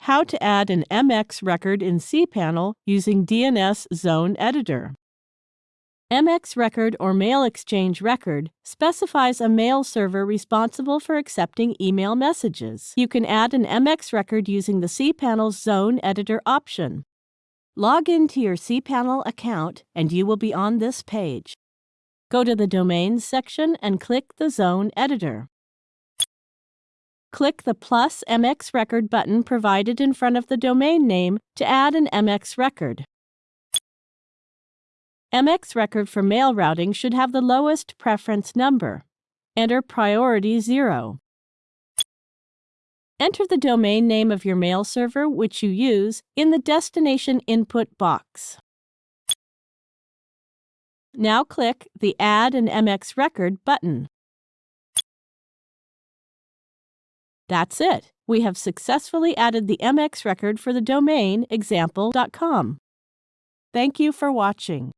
how to add an MX record in cPanel using DNS Zone Editor. MX record or mail exchange record specifies a mail server responsible for accepting email messages. You can add an MX record using the cPanel's Zone Editor option. Log into your cPanel account and you will be on this page. Go to the Domains section and click the Zone Editor. Click the plus MX record button provided in front of the domain name to add an MX record. MX record for mail routing should have the lowest preference number. Enter priority 0. Enter the domain name of your mail server which you use in the destination input box. Now click the Add an MX record button. That's it. We have successfully added the MX record for the domain example.com. Thank you for watching.